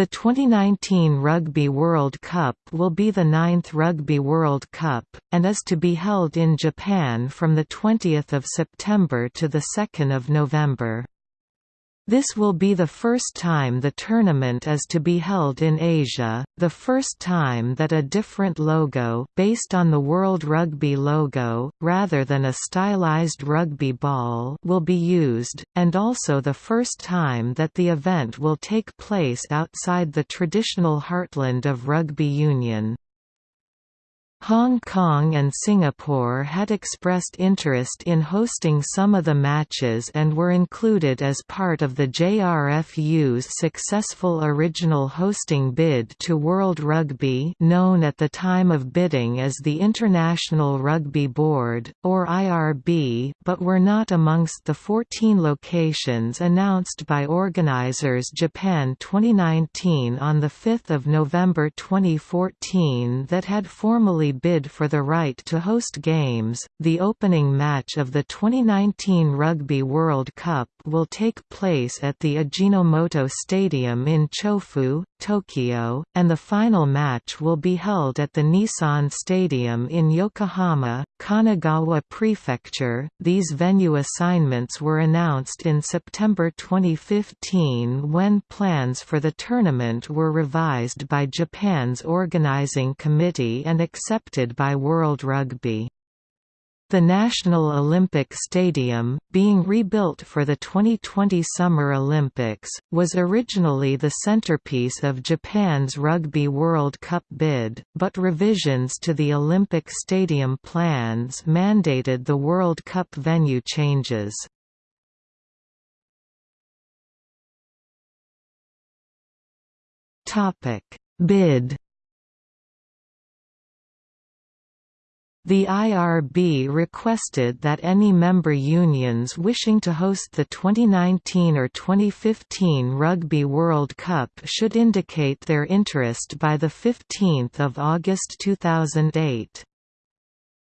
The 2019 Rugby World Cup will be the ninth Rugby World Cup, and is to be held in Japan from 20 September to 2 November. This will be the first time the tournament is to be held in Asia, the first time that a different logo based on the World Rugby logo, rather than a stylized rugby ball will be used, and also the first time that the event will take place outside the traditional heartland of rugby union. Hong Kong and Singapore had expressed interest in hosting some of the matches and were included as part of the JRFU's successful original hosting bid to World Rugby known at the time of bidding as the International Rugby Board, or IRB but were not amongst the 14 locations announced by organisers Japan 2019 on 5 November 2014 that had formally bid for the right to host games. The opening match of the 2019 Rugby World Cup will take place at the Ajinomoto Stadium in Chofu, Tokyo, and the final match will be held at the Nissan Stadium in Yokohama, Kanagawa Prefecture. These venue assignments were announced in September 2015 when plans for the tournament were revised by Japan's organizing committee and accepted by World Rugby. The National Olympic Stadium, being rebuilt for the 2020 Summer Olympics, was originally the centerpiece of Japan's Rugby World Cup bid, but revisions to the Olympic Stadium plans mandated the World Cup venue changes. Bid The IRB requested that any member unions wishing to host the 2019 or 2015 Rugby World Cup should indicate their interest by 15 August 2008.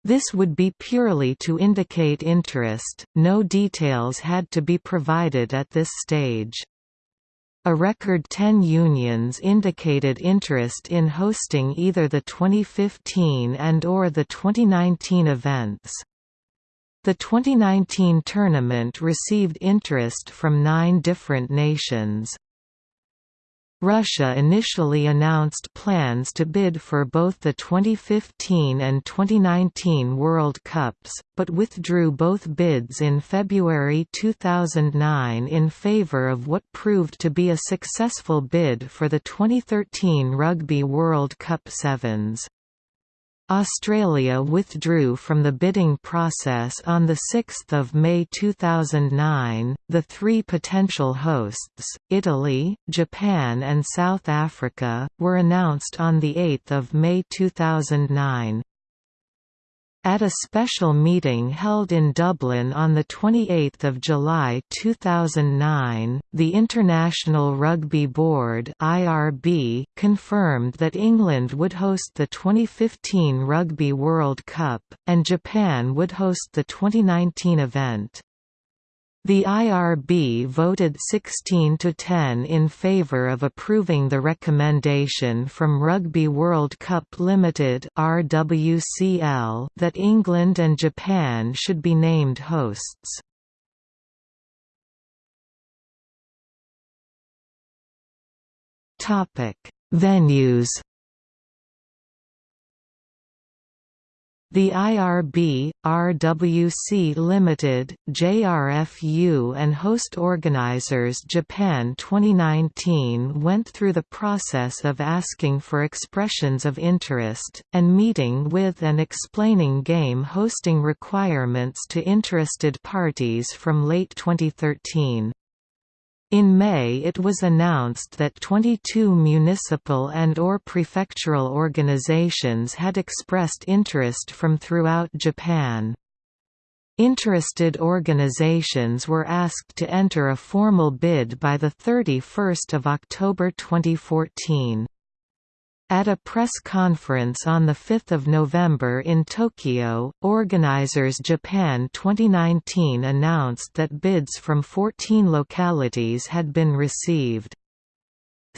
This would be purely to indicate interest, no details had to be provided at this stage. A record 10 unions indicated interest in hosting either the 2015 and or the 2019 events. The 2019 tournament received interest from nine different nations. Russia initially announced plans to bid for both the 2015 and 2019 World Cups, but withdrew both bids in February 2009 in favour of what proved to be a successful bid for the 2013 Rugby World Cup Sevens. Australia withdrew from the bidding process on 6 May 2009. The three potential hosts, Italy, Japan, and South Africa, were announced on 8 May 2009. At a special meeting held in Dublin on 28 July 2009, the International Rugby Board (IRB) confirmed that England would host the 2015 Rugby World Cup, and Japan would host the 2019 event. The IRB voted 16 to 10 in favor of approving the recommendation from Rugby World Cup Limited (RWCL) that England and Japan should be named hosts. Topic: Venues The IRB, RWC Limited, JRFU and host organizers Japan 2019 went through the process of asking for expressions of interest, and meeting with and explaining game hosting requirements to interested parties from late 2013. In May it was announced that 22 municipal and or prefectural organizations had expressed interest from throughout Japan. Interested organizations were asked to enter a formal bid by 31 October 2014. At a press conference on 5 November in Tokyo, organizers Japan 2019 announced that bids from 14 localities had been received.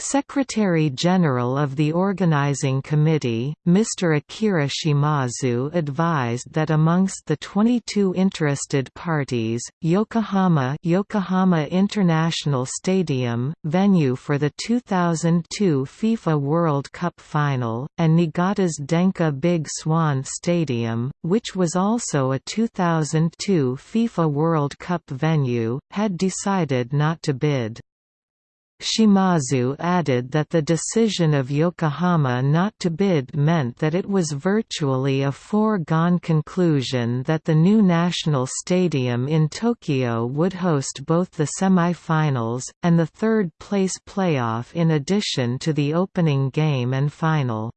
Secretary-General of the organizing committee, Mr. Akira Shimazu advised that amongst the 22 interested parties, Yokohama Yokohama International Stadium, venue for the 2002 FIFA World Cup final, and Niigata's Denka Big Swan Stadium, which was also a 2002 FIFA World Cup venue, had decided not to bid. Shimazu added that the decision of Yokohama not to bid meant that it was virtually a foregone conclusion that the new national stadium in Tokyo would host both the semi-finals, and the third-place playoff in addition to the opening game and final.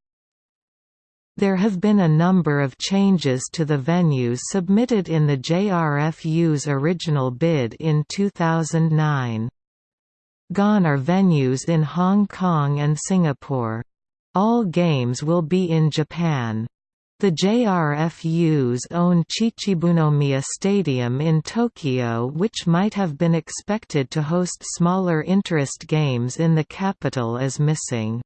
There have been a number of changes to the venues submitted in the JRFU's original bid in 2009. Gone are venues in Hong Kong and Singapore. All games will be in Japan. The JRFU's own Chichibunomiya Stadium in Tokyo which might have been expected to host smaller interest games in the capital is missing.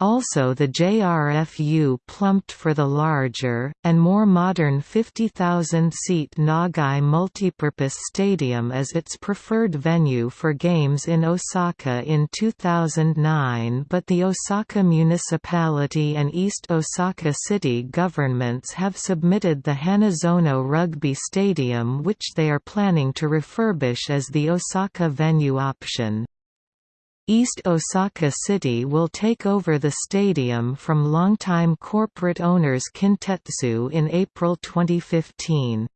Also the JRFU plumped for the larger, and more modern 50,000-seat Nagai Multipurpose Stadium as its preferred venue for games in Osaka in 2009 but the Osaka Municipality and East Osaka City governments have submitted the Hanazono Rugby Stadium which they are planning to refurbish as the Osaka venue option. East Osaka City will take over the stadium from longtime corporate owners Kintetsu in April 2015.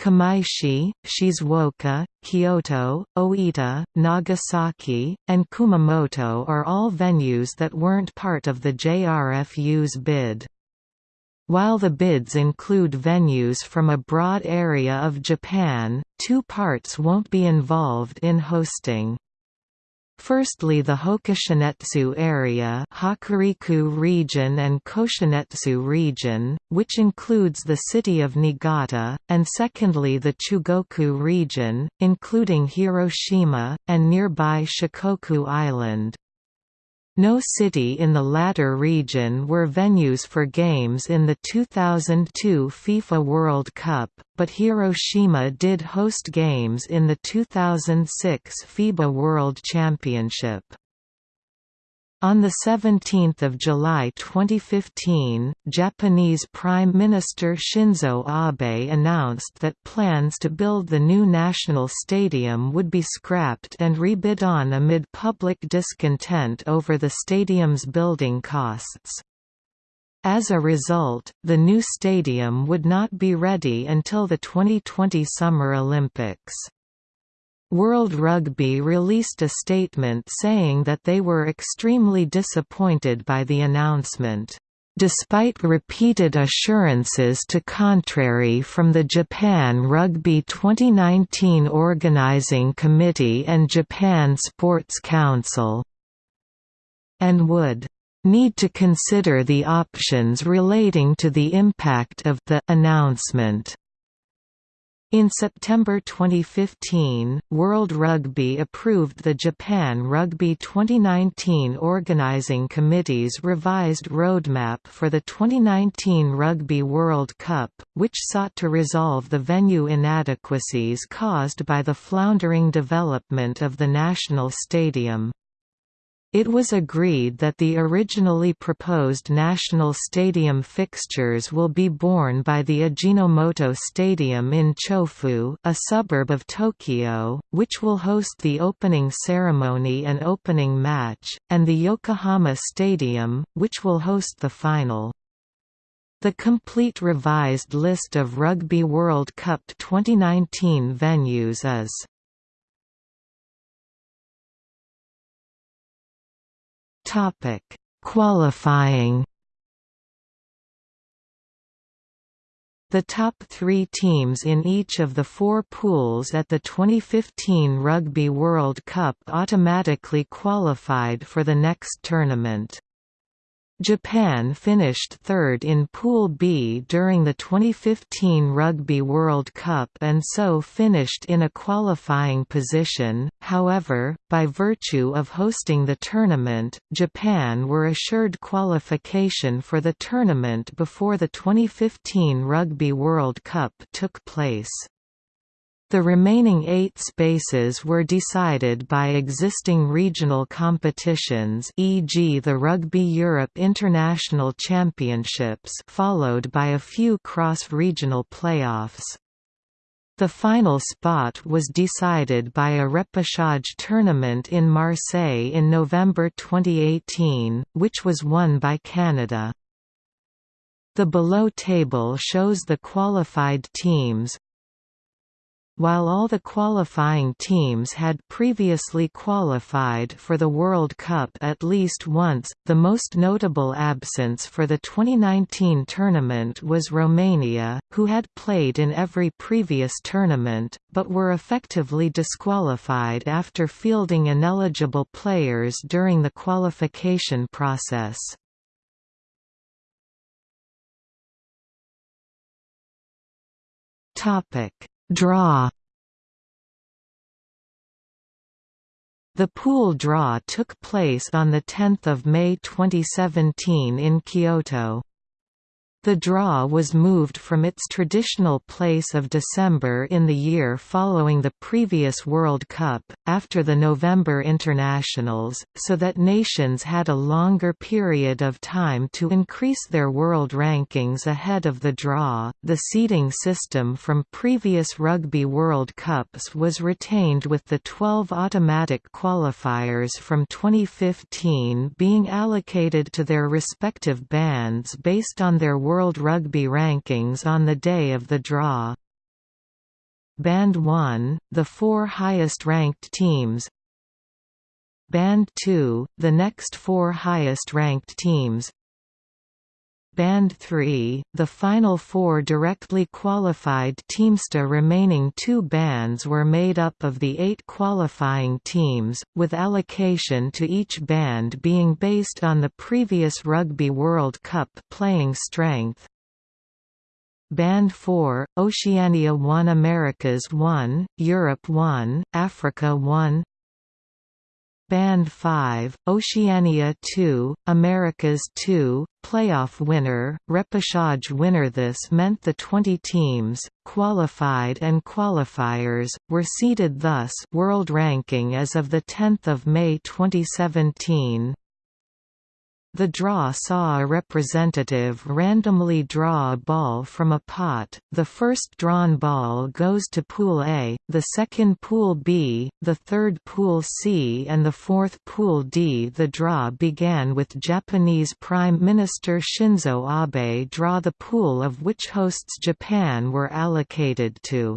Kamaishi, Shizuoka, Kyoto, Oita, Nagasaki, and Kumamoto are all venues that weren't part of the JRFU's bid. While the bids include venues from a broad area of Japan, two parts won't be involved in hosting. Firstly the Hokushinetsu area Hokuriku region and Koshinetsu region, which includes the city of Niigata, and secondly the Chugoku region, including Hiroshima, and nearby Shikoku Island. No city in the latter region were venues for games in the 2002 FIFA World Cup, but Hiroshima did host games in the 2006 FIBA World Championship. On 17 July 2015, Japanese Prime Minister Shinzo Abe announced that plans to build the new national stadium would be scrapped and rebid on amid public discontent over the stadium's building costs. As a result, the new stadium would not be ready until the 2020 Summer Olympics. World Rugby released a statement saying that they were extremely disappointed by the announcement. Despite repeated assurances to contrary from the Japan Rugby 2019 Organizing Committee and Japan Sports Council, and would need to consider the options relating to the impact of the announcement. In September 2015, World Rugby approved the Japan Rugby 2019 Organizing Committee's revised roadmap for the 2019 Rugby World Cup, which sought to resolve the venue inadequacies caused by the floundering development of the national stadium. It was agreed that the originally proposed national stadium fixtures will be borne by the Ajinomoto Stadium in Chofu, a suburb of Tokyo, which will host the opening ceremony and opening match, and the Yokohama Stadium, which will host the final. The complete revised list of Rugby World Cup 2019 venues is Topic: Qualifying. The top three teams in each of the four pools at the 2015 Rugby World Cup automatically qualified for the next tournament. Japan finished third in Pool B during the 2015 Rugby World Cup and so finished in a qualifying position, however, by virtue of hosting the tournament, Japan were assured qualification for the tournament before the 2015 Rugby World Cup took place. The remaining eight spaces were decided by existing regional competitions e.g. the Rugby Europe International Championships followed by a few cross-regional playoffs. The final spot was decided by a repechage tournament in Marseille in November 2018, which was won by Canada. The below table shows the qualified teams, while all the qualifying teams had previously qualified for the World Cup at least once, the most notable absence for the 2019 tournament was Romania, who had played in every previous tournament, but were effectively disqualified after fielding ineligible players during the qualification process. Topic Draw The pool draw took place on 10 May 2017 in Kyoto. The draw was moved from its traditional place of December in the year following the previous World Cup, after the November internationals, so that nations had a longer period of time to increase their world rankings ahead of the draw. The seeding system from previous Rugby World Cups was retained with the 12 automatic qualifiers from 2015 being allocated to their respective bands based on their World Rugby rankings on the day of the draw. Band 1, the four highest-ranked teams Band 2, the next four highest-ranked teams Band 3, the final four directly qualified teams. The remaining two bands were made up of the eight qualifying teams, with allocation to each band being based on the previous Rugby World Cup playing strength. Band 4, Oceania 1 Americas 1, Europe 1, Africa 1 Band 5, Oceania 2, Americas 2, playoff winner, repechage winner. This meant the 20 teams, qualified and qualifiers, were seeded thus world ranking as of 10 May 2017, the draw saw a representative randomly draw a ball from a pot, the first drawn ball goes to Pool A, the second Pool B, the third Pool C and the fourth Pool D. The draw began with Japanese Prime Minister Shinzo Abe draw the pool of which hosts Japan were allocated to.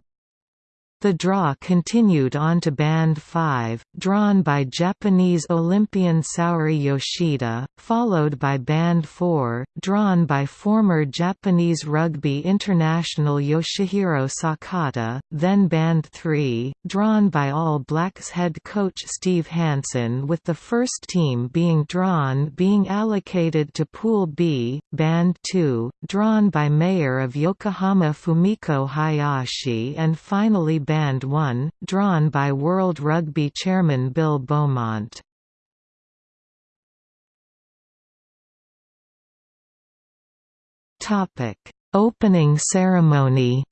The draw continued on to Band 5, drawn by Japanese Olympian Saori Yoshida, followed by Band 4, drawn by former Japanese rugby international Yoshihiro Sakata, then Band 3, drawn by All Blacks head coach Steve Hansen with the first team being drawn being allocated to Pool B, Band 2, drawn by Mayor of Yokohama Fumiko Hayashi and finally Band 1, drawn by World Rugby chairman Bill Beaumont. Opening ceremony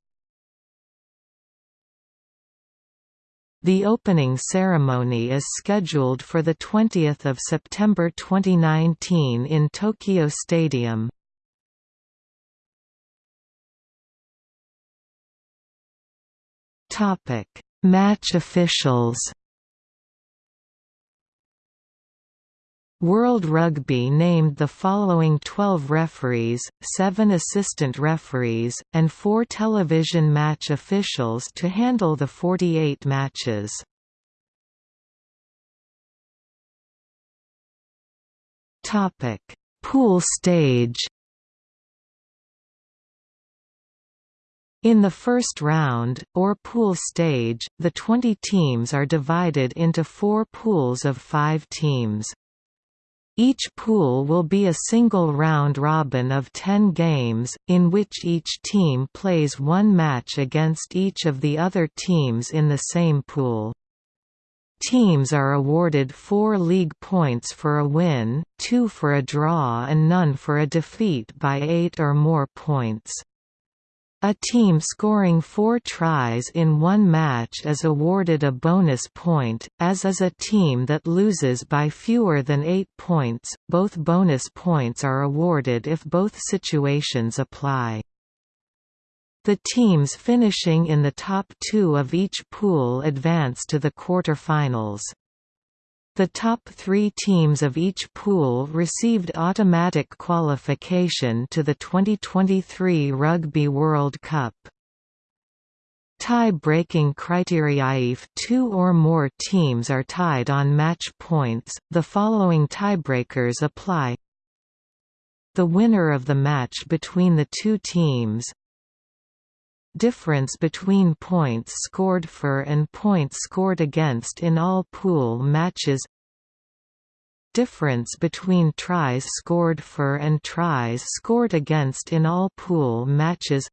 The opening ceremony is scheduled for 20 September 2019 in Tokyo Stadium. Topic: Match officials. World Rugby named the following 12 referees, 7 assistant referees, and 4 television match officials to handle the 48 matches. Pool stage In the first round, or pool stage, the 20 teams are divided into four pools of five teams. Each pool will be a single round robin of 10 games, in which each team plays one match against each of the other teams in the same pool. Teams are awarded four league points for a win, two for a draw and none for a defeat by eight or more points. A team scoring four tries in one match is awarded a bonus point, as is a team that loses by fewer than eight points. Both bonus points are awarded if both situations apply. The teams finishing in the top two of each pool advance to the quarter-finals. The top three teams of each pool received automatic qualification to the 2023 Rugby World Cup. Tie-breaking criteria If two or more teams are tied on match points, the following tiebreakers apply The winner of the match between the two teams difference between points scored for and points scored against in all pool matches. Difference between tries scored for and tries scored against in all pool matches.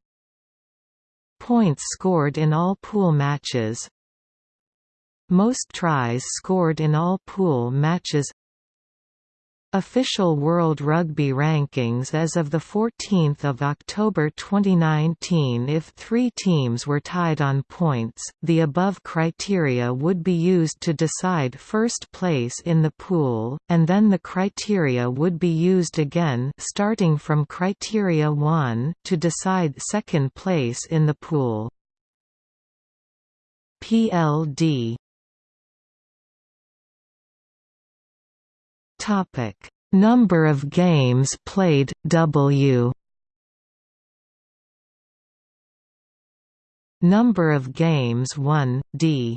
Points scored in all pool matches. Most tries scored in all pool matches Official World Rugby rankings as of 14 October 2019 If three teams were tied on points, the above criteria would be used to decide first place in the pool, and then the criteria would be used again starting from criteria 1 to decide second place in the pool. PLD Topic: Number of games played W. Number of games won D.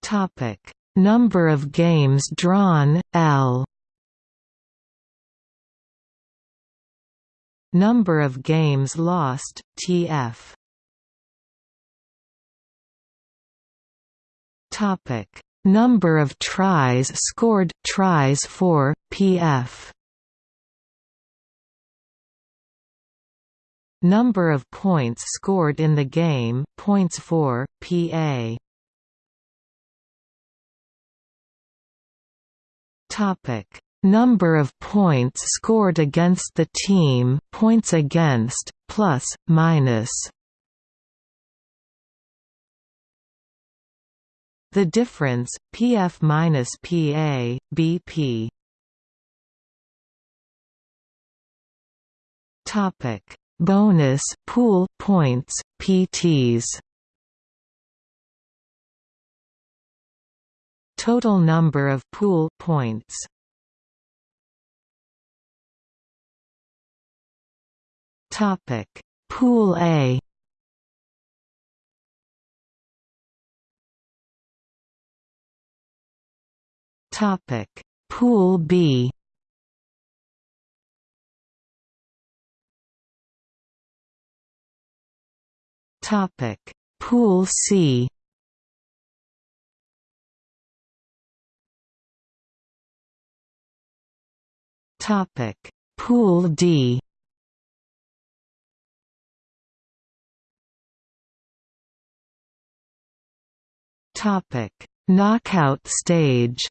Topic: Number of games drawn L. Number of games lost TF. Topic: Number of tries scored tries for PF. Number of points scored in the game points for PA. Topic: Number of points scored against the team points against plus minus The difference, PF minus PA, BP. Topic: Bonus pool points, PTs. Total number of pool points. Topic: Pool A. Topic: Pool B. Topic: Pool C. Topic: Pool D. Topic: Knockout stage.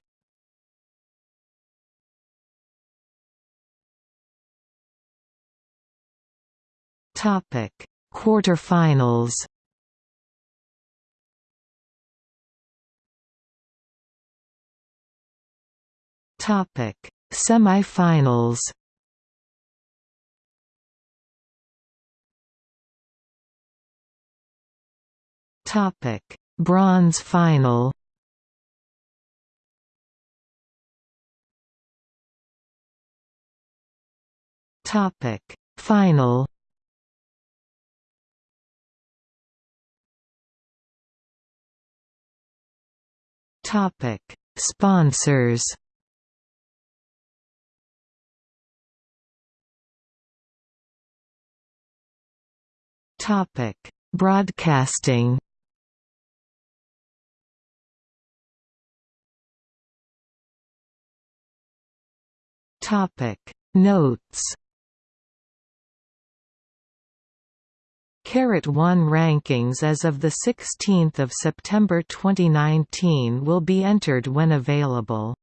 Topic: Quarterfinals. Topic: Semifinals. Topic: Bronze final. Topic: Final. Topic: Sponsors. Topic: Broadcasting. Topic: Notes. Carat 1 rankings as of 16 September 2019 will be entered when available.